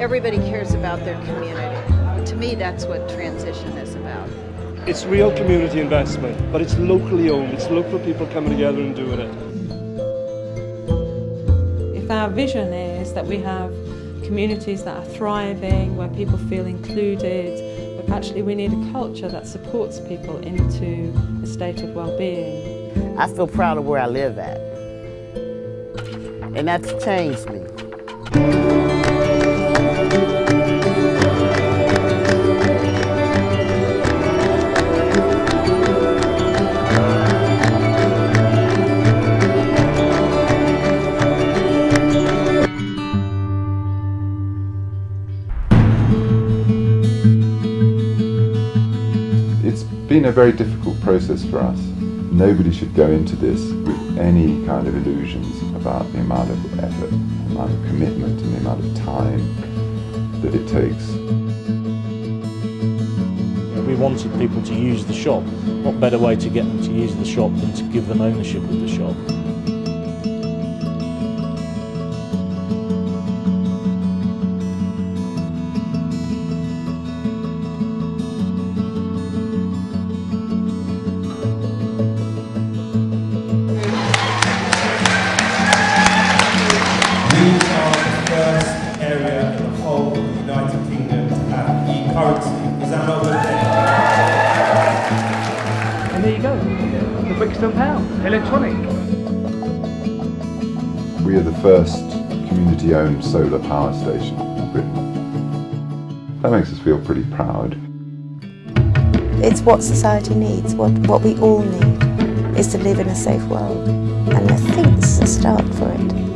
everybody cares about their community. To me, that's what transition is about. It's real community investment, but it's locally owned. It's local people coming together and doing it. If our vision is that we have communities that are thriving, where people feel included, but actually we need a culture that supports people into a state of well-being. I feel proud of where I live at. And that's changed me. Been a very difficult process for us. Nobody should go into this with any kind of illusions about the amount of effort, the amount of commitment and the amount of time that it takes. We wanted people to use the shop. What better way to get them to use the shop than to give them ownership of the shop? Have e-currency. Is that not good? And there you go, the Brixton Pound, electronic. We are the first community-owned solar power station in Britain. That makes us feel pretty proud. It's what society needs, what, what we all need, is to live in a safe world. And I think this is a start for it.